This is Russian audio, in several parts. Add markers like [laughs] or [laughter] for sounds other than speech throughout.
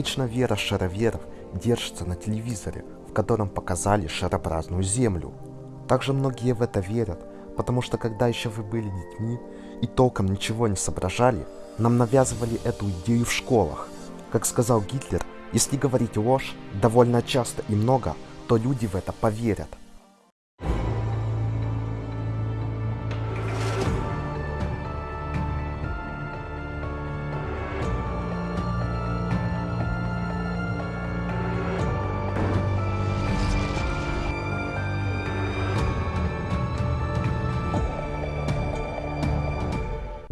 Обычно вера шароверов держится на телевизоре, в котором показали шарообразную Землю. Также многие в это верят, потому что когда еще вы были детьми и толком ничего не соображали, нам навязывали эту идею в школах. Как сказал Гитлер, если говорить ложь довольно часто и много, то люди в это поверят.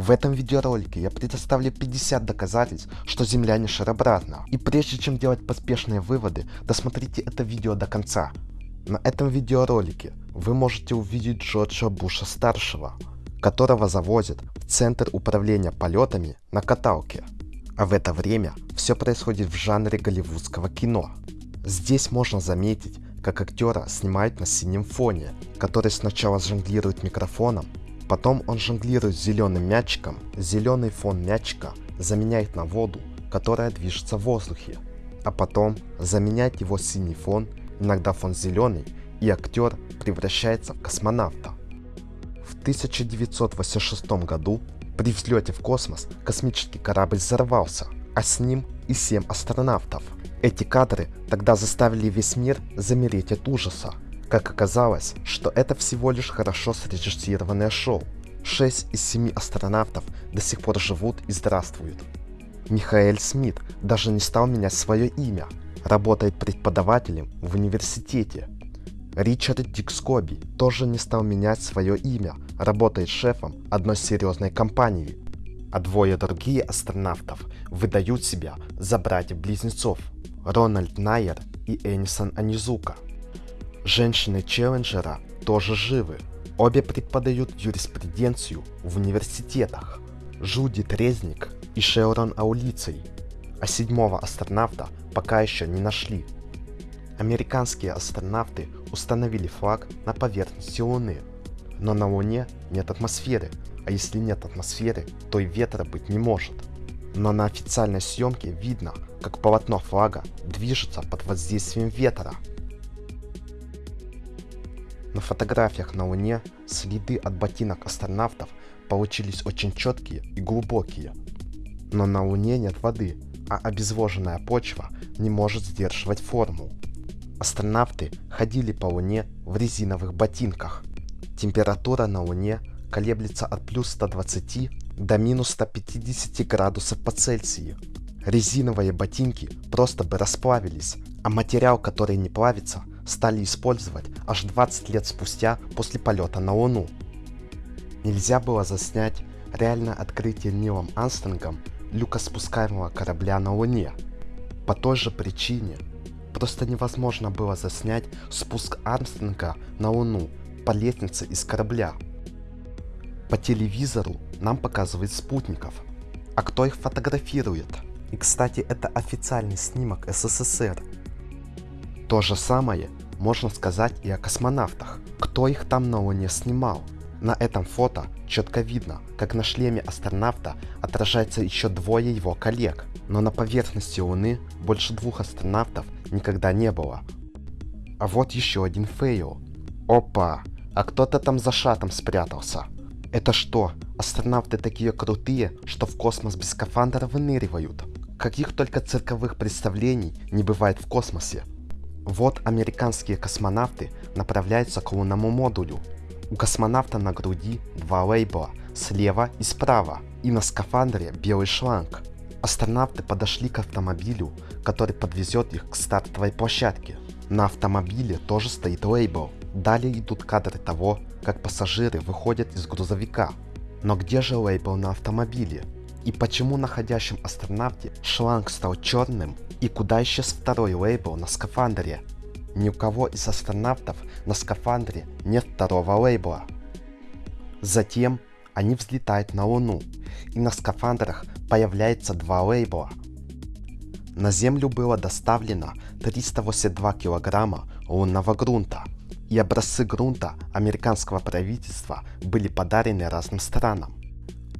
В этом видеоролике я предоставлю 50 доказательств, что Земля не шарообразна. И прежде чем делать поспешные выводы, досмотрите это видео до конца. На этом видеоролике вы можете увидеть Джорджа Буша старшего, которого завозят в Центр управления полетами на каталке. А в это время все происходит в жанре голливудского кино. Здесь можно заметить, как актера снимают на синем фоне, который сначала жонглирует микрофоном, Потом он жонглирует зеленым мячиком, зеленый фон мячика заменяет на воду, которая движется в воздухе, а потом заменяет его синий фон, иногда фон зеленый, и актер превращается в космонавта. В 1986 году при взлете в космос космический корабль взорвался, а с ним и 7 астронавтов. Эти кадры тогда заставили весь мир замереть от ужаса. Как оказалось, что это всего лишь хорошо срежиссированное шоу. Шесть из семи астронавтов до сих пор живут и здравствуют. Михаэль Смит даже не стал менять свое имя, работает преподавателем в университете. Ричард Дикскоби тоже не стал менять свое имя, работает шефом одной серьезной компании. А двое другие астронавтов выдают себя за братьев-близнецов Рональд Найер и Энисон Анизука. Женщины Челленджера тоже живы. Обе преподают юриспруденцию в университетах. Жуди Трезник и Шеорон Аулицей. А седьмого астронавта пока еще не нашли. Американские астронавты установили флаг на поверхности Луны. Но на Луне нет атмосферы, а если нет атмосферы, то и ветра быть не может. Но на официальной съемке видно, как полотно флага движется под воздействием ветра. На фотографиях на Луне следы от ботинок астронавтов получились очень четкие и глубокие. Но на Луне нет воды, а обезвоженная почва не может сдерживать форму. Астронавты ходили по Луне в резиновых ботинках. Температура на Луне колеблется от плюс 120 до минус 150 градусов по Цельсию. Резиновые ботинки просто бы расплавились, а материал, который не плавится, стали использовать аж 20 лет спустя после полета на Луну. Нельзя было заснять реальное открытие Нилом Армстронгом люкоспускаемого корабля на Луне. По той же причине просто невозможно было заснять спуск Армстронга на Луну по лестнице из корабля. По телевизору нам показывают спутников. А кто их фотографирует? И кстати, это официальный снимок СССР. То же самое можно сказать и о космонавтах. Кто их там на Луне снимал? На этом фото четко видно, как на шлеме астронавта отражается еще двое его коллег, но на поверхности Луны больше двух астронавтов никогда не было. А вот еще один фейл. Опа, а кто-то там за шаттлом спрятался. Это что, астронавты такие крутые, что в космос без скафандра выныривают? Каких только цирковых представлений не бывает в космосе. Вот американские космонавты направляются к лунному модулю. У космонавта на груди два лейбла, слева и справа, и на скафандре белый шланг. Астронавты подошли к автомобилю, который подвезет их к стартовой площадке. На автомобиле тоже стоит лейбл. Далее идут кадры того, как пассажиры выходят из грузовика. Но где же лейбл на автомобиле? И почему находящем астронавте шланг стал черным и куда исчез второй лейбл на скафандре? Ни у кого из астронавтов на скафандре нет второго лейбла. Затем они взлетают на Луну, и на скафандрах появляется два лейбла. На Землю было доставлено 382 килограмма лунного грунта, и образцы грунта американского правительства были подарены разным странам.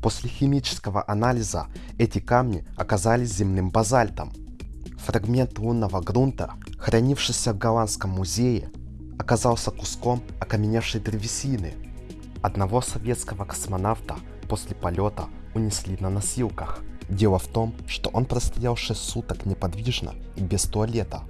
После химического анализа эти камни оказались земным базальтом. Фрагмент лунного грунта, хранившийся в Голландском музее, оказался куском окаменевшей древесины. Одного советского космонавта после полета унесли на носилках. Дело в том, что он простоял 6 суток неподвижно и без туалета,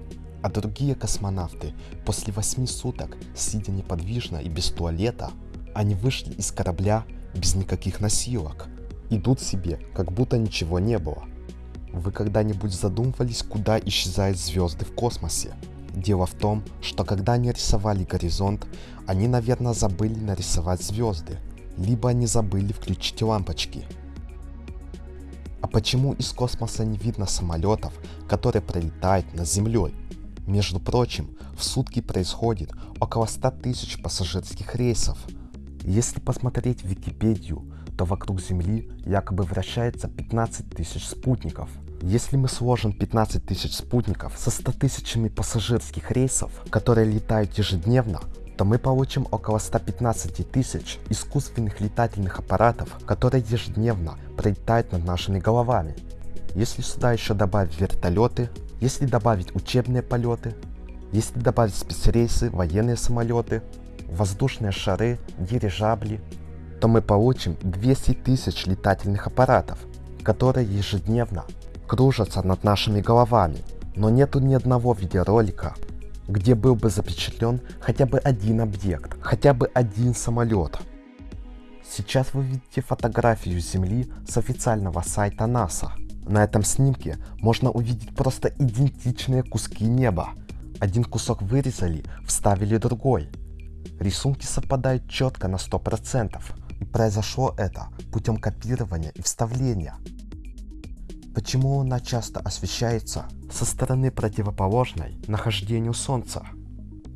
а другие космонавты после 8 суток, сидя неподвижно и без туалета, они вышли из корабля без никаких носилок. Идут себе, как будто ничего не было. Вы когда-нибудь задумывались, куда исчезают звезды в космосе? Дело в том, что когда они рисовали горизонт, они, наверное, забыли нарисовать звезды, либо они забыли включить лампочки. А почему из космоса не видно самолетов, которые пролетают над Землей? Между прочим, в сутки происходит около 100 тысяч пассажирских рейсов. Если посмотреть в Википедию, то вокруг Земли якобы вращается 15 тысяч спутников. Если мы сложим 15 тысяч спутников со 100 тысячами пассажирских рейсов, которые летают ежедневно, то мы получим около 115 тысяч искусственных летательных аппаратов, которые ежедневно пролетают над нашими головами. Если сюда еще добавить вертолеты, если добавить учебные полеты, если добавить спецрейсы, военные самолеты, воздушные шары, дирижабли, то мы получим 200 тысяч летательных аппаратов, которые ежедневно кружатся над нашими головами. Но нету ни одного видеоролика, где был бы запечатлен хотя бы один объект, хотя бы один самолет. Сейчас вы видите фотографию Земли с официального сайта НАСА. На этом снимке можно увидеть просто идентичные куски неба. Один кусок вырезали, вставили другой. Рисунки совпадают четко на 100%. И произошло это путем копирования и вставления. Почему Луна часто освещается со стороны противоположной нахождению Солнца?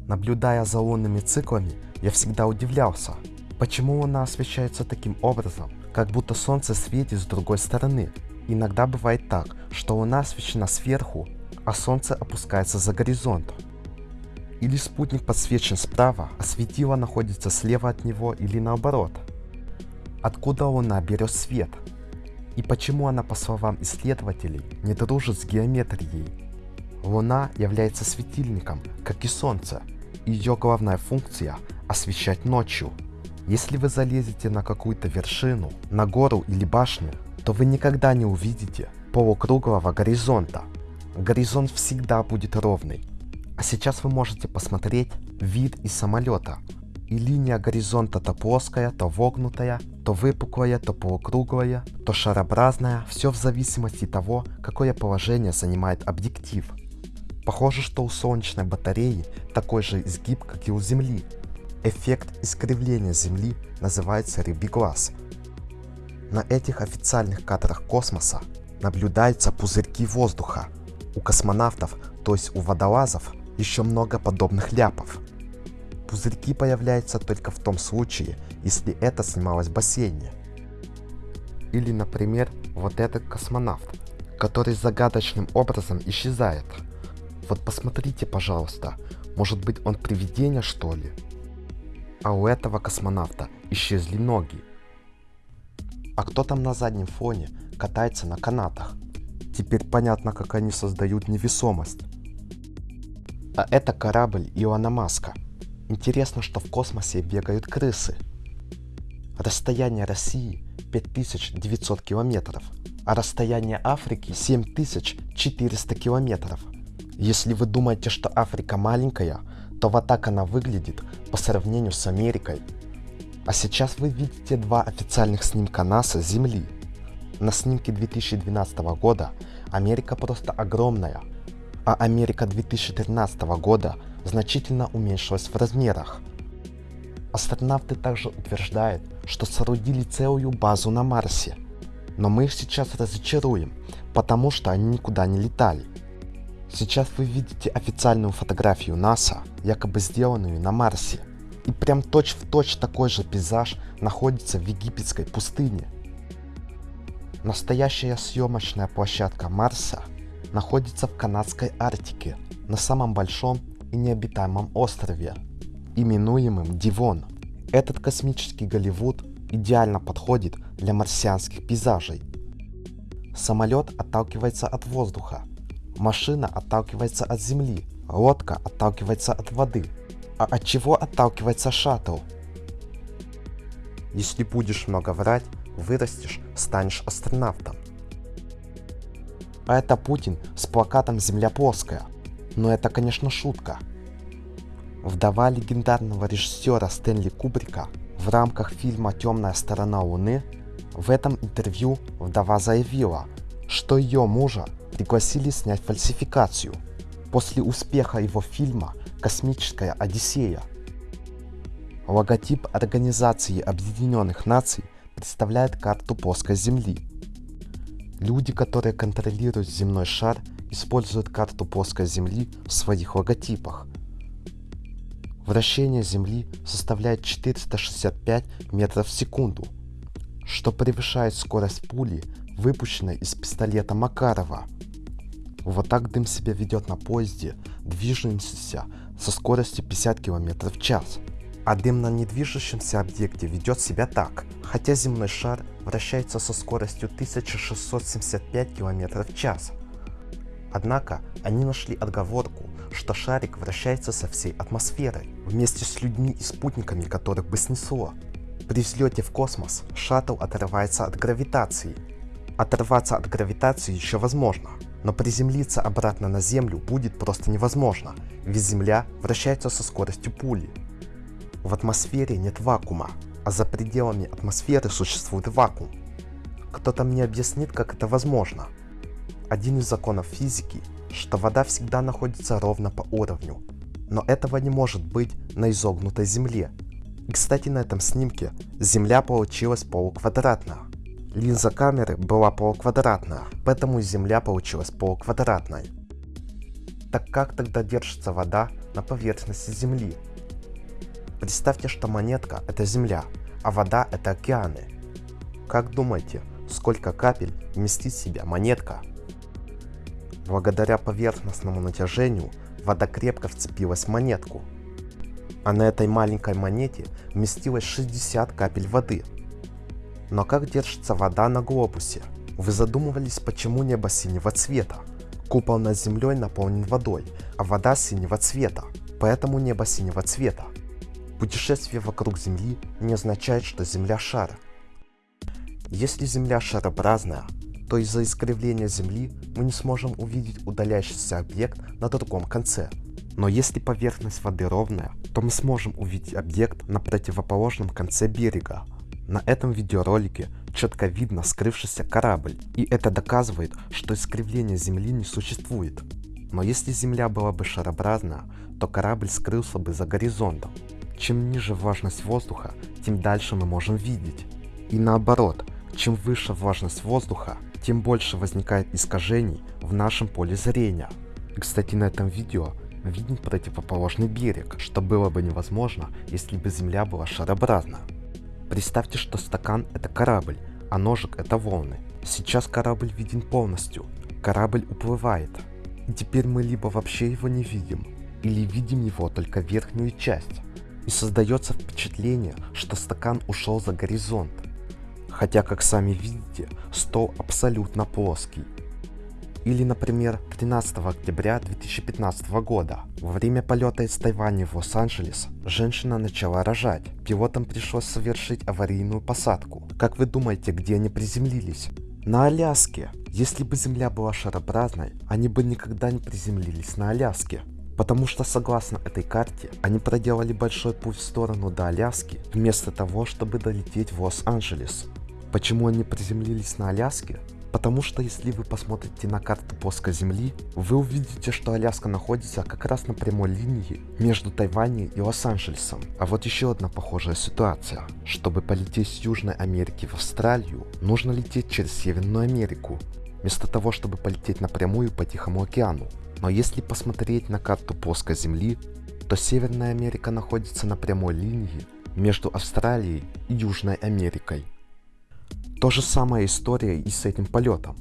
Наблюдая за лунными циклами, я всегда удивлялся, почему Луна освещается таким образом, как будто Солнце светит с другой стороны. Иногда бывает так, что Луна освещена сверху, а Солнце опускается за горизонт. Или спутник подсвечен справа, а светило находится слева от него или наоборот. Откуда Луна берет свет? И почему она, по словам исследователей, не дружит с геометрией? Луна является светильником, как и Солнце. Ее главная функция – освещать ночью. Если вы залезете на какую-то вершину, на гору или башню, то вы никогда не увидите полукруглого горизонта. Горизонт всегда будет ровный. А сейчас вы можете посмотреть вид из самолета, и линия горизонта то плоская, то вогнутая, то выпуклая, то полукруглая, то шарообразная, все в зависимости того, какое положение занимает объектив. Похоже, что у солнечной батареи такой же изгиб, как и у Земли. Эффект искривления Земли называется рыбий глаз. На этих официальных кадрах космоса наблюдаются пузырьки воздуха. У космонавтов, то есть у водолазов, еще много подобных ляпов. Пузырьки появляются только в том случае, если это снималось в бассейне. Или, например, вот этот космонавт, который загадочным образом исчезает. Вот посмотрите, пожалуйста, может быть он привидение что ли? А у этого космонавта исчезли ноги. А кто там на заднем фоне катается на канатах? Теперь понятно, как они создают невесомость. А это корабль Илона Маска. Интересно, что в космосе бегают крысы. Расстояние России 5900 километров, а расстояние Африки 7400 километров. Если вы думаете, что Африка маленькая, то вот так она выглядит по сравнению с Америкой. А сейчас вы видите два официальных снимка НАСА Земли. На снимке 2012 года Америка просто огромная, а Америка 2013 года – значительно уменьшилась в размерах. Астронавты также утверждают, что соорудили целую базу на Марсе. Но мы их сейчас разочаруем, потому что они никуда не летали. Сейчас вы видите официальную фотографию НАСА, якобы сделанную на Марсе. И прям точь-в-точь точь такой же пейзаж находится в египетской пустыне. Настоящая съемочная площадка Марса находится в канадской Арктике, на самом большом и необитаемом острове, именуемым Дивон. Этот космический Голливуд идеально подходит для марсианских пейзажей. Самолет отталкивается от воздуха, Машина отталкивается от земли, лодка отталкивается от воды. А от чего отталкивается шаттл? Если будешь много врать, вырастешь, станешь астронавтом. А это Путин с плакатом «Земля плоская». Но это, конечно, шутка. Вдова легендарного режиссера Стэнли Кубрика в рамках фильма «Темная сторона Луны» в этом интервью вдова заявила, что ее мужа пригласили снять фальсификацию после успеха его фильма «Космическая Одиссея». Логотип Организации Объединенных Наций представляет карту плоской Земли. Люди, которые контролируют земной шар, используют карту плоской Земли в своих логотипах. Вращение Земли составляет 465 метров в секунду, что превышает скорость пули, выпущенной из пистолета Макарова. Вот так дым себя ведет на поезде, движущемся со скоростью 50 км в час. А дым на недвижущемся объекте ведет себя так, хотя земной шар вращается со скоростью 1675 км в час. Однако они нашли отговорку, что шарик вращается со всей атмосферой, вместе с людьми и спутниками, которых бы снесло. При взлете в космос шаттл отрывается от гравитации. Оторваться от гравитации еще возможно, но приземлиться обратно на Землю будет просто невозможно, ведь Земля вращается со скоростью пули. В атмосфере нет вакуума, а за пределами атмосферы существует вакуум. Кто-то мне объяснит, как это возможно. Один из законов физики, что вода всегда находится ровно по уровню, но этого не может быть на изогнутой Земле. И кстати на этом снимке Земля получилась полуквадратная. Линза камеры была полуквадратная, поэтому Земля получилась полуквадратной. Так как тогда держится вода на поверхности Земли? Представьте, что монетка это Земля, а вода это океаны. Как думаете, сколько капель вместит в себя монетка? Благодаря поверхностному натяжению вода крепко вцепилась в монетку. А на этой маленькой монете вместилось 60 капель воды. Но как держится вода на глобусе? Вы задумывались, почему небо синего цвета? Купол над землей наполнен водой, а вода синего цвета, поэтому небо синего цвета. Путешествие вокруг Земли не означает, что Земля шар. Если Земля шарообразная, то из-за искривления Земли мы не сможем увидеть удаляющийся объект на другом конце. Но если поверхность воды ровная, то мы сможем увидеть объект на противоположном конце берега. На этом видеоролике четко видно скрывшийся корабль, и это доказывает, что искривления Земли не существует. Но если Земля была бы шарообразная, то корабль скрылся бы за горизонтом. Чем ниже влажность воздуха, тем дальше мы можем видеть. И наоборот, чем выше влажность воздуха, тем больше возникает искажений в нашем поле зрения. И, кстати, на этом видео виден противоположный берег, что было бы невозможно, если бы Земля была шарообразна. Представьте, что стакан это корабль, а ножик это волны. Сейчас корабль виден полностью, корабль уплывает. И теперь мы либо вообще его не видим, или видим его только верхнюю часть. И создается впечатление, что стакан ушел за горизонт. Хотя, как сами видите, стол абсолютно плоский. Или, например, 13 октября 2015 года, во время полета из Тайваня в Лос-Анджелес, женщина начала рожать. Пилотам пришлось совершить аварийную посадку. Как вы думаете, где они приземлились? На Аляске. Если бы Земля была шарообразной, они бы никогда не приземлились на Аляске. Потому что согласно этой карте, они проделали большой путь в сторону до Аляски, вместо того, чтобы долететь в Лос-Анджелес. Почему они приземлились на Аляске? Потому что если вы посмотрите на карту плоской Земли, вы увидите, что Аляска находится как раз на прямой линии между Тайванем и Лос-Анджелесом. А вот еще одна похожая ситуация. Чтобы полететь с Южной Америки в Австралию, нужно лететь через Северную Америку, вместо того, чтобы полететь напрямую по Тихому океану. Но если посмотреть на карту плоской Земли, то Северная Америка находится на прямой линии между Австралией и Южной Америкой. То же самая история и с этим полетом.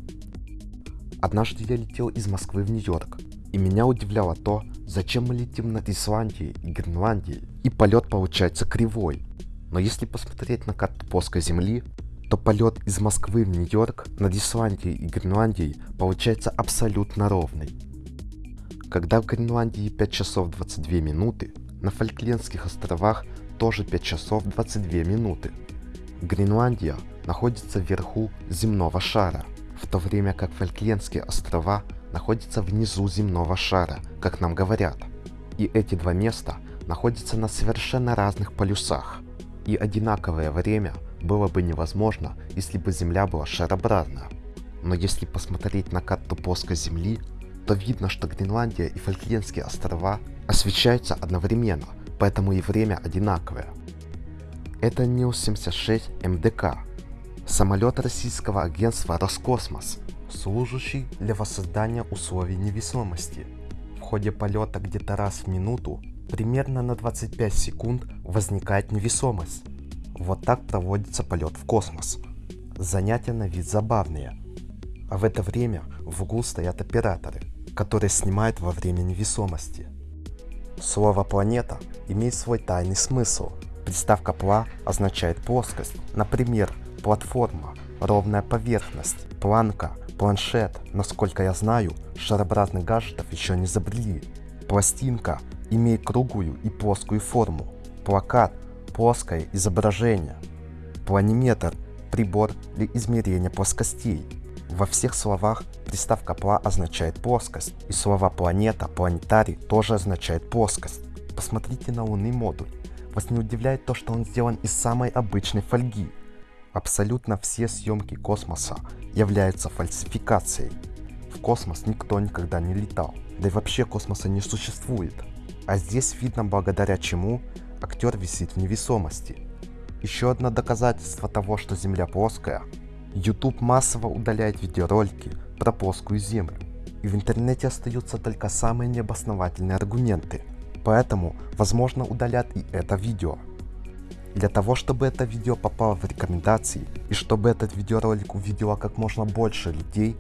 Однажды я летел из Москвы в Нью-Йорк, и меня удивляло то, зачем мы летим над Исландией и Гренландией, и полет получается кривой. Но если посмотреть на карту плоской Земли, что полет из Москвы в Нью-Йорк над Исландией и Гренландией получается абсолютно ровный. Когда в Гренландии 5 часов 22 минуты, на Фольклендских островах тоже 5 часов 22 минуты. Гренландия находится вверху земного шара, в то время как Фольклендские острова находятся внизу земного шара, как нам говорят. И эти два места находятся на совершенно разных полюсах. И одинаковое время было бы невозможно, если бы Земля была шарообразна. Но если посмотреть на карту плоской Земли, то видно, что Гренландия и Фольклендские острова освещаются одновременно, поэтому и время одинаковое. Это Нил-76 МДК, самолет российского агентства Роскосмос, служащий для воссоздания условий невесомости. В ходе полета где-то раз в минуту, примерно на 25 секунд, возникает невесомость. Вот так проводится полет в космос. Занятия на вид забавные. А в это время в углу стоят операторы, которые снимают во время невесомости. Слово «планета» имеет свой тайный смысл. Приставка «пла» означает плоскость, например, платформа, ровная поверхность, планка, планшет. Насколько я знаю, шарообразных гаджетов еще не изобрели. Пластинка имеет круглую и плоскую форму. Плакат – плоское изображение. Планиметр – прибор для измерения плоскостей. Во всех словах приставка «пла» означает плоскость, и слова «планета», «планетарий» тоже означает плоскость. Посмотрите на лунный модуль. Вас не удивляет то, что он сделан из самой обычной фольги. Абсолютно все съемки космоса являются фальсификацией. В космос никто никогда не летал, да и вообще космоса не существует. А здесь видно благодаря чему актер висит в невесомости. Еще одно доказательство того, что Земля плоская. YouTube массово удаляет видеоролики про плоскую Землю. И в интернете остаются только самые необосновательные аргументы. Поэтому, возможно, удалят и это видео. Для того, чтобы это видео попало в рекомендации и чтобы этот видеоролик увидело как можно больше людей,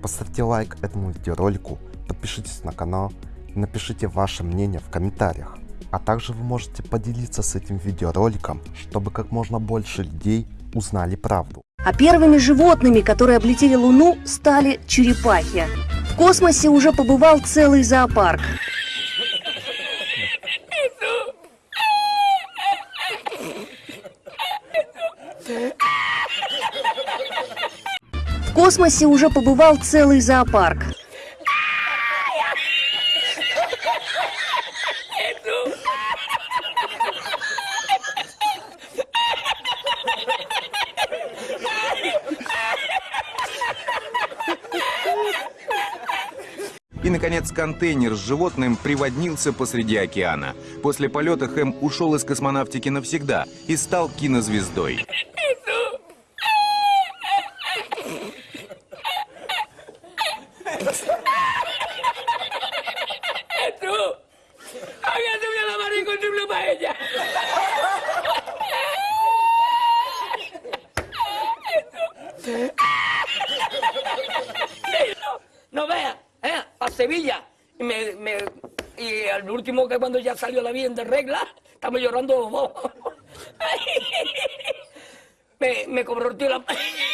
поставьте лайк этому видеоролику, подпишитесь на канал и напишите ваше мнение в комментариях. А также вы можете поделиться с этим видеороликом, чтобы как можно больше людей узнали правду. А первыми животными, которые облетели Луну, стали черепахи. В космосе уже побывал целый зоопарк. В космосе уже побывал целый зоопарк. Контейнер с животным приводнился посреди океана. После полета Хэм ушел из космонавтики навсегда и стал кинозвездой. tú. Salió la bien de regla, estamos llorando. [laughs] me, me cobró el tío la... [laughs]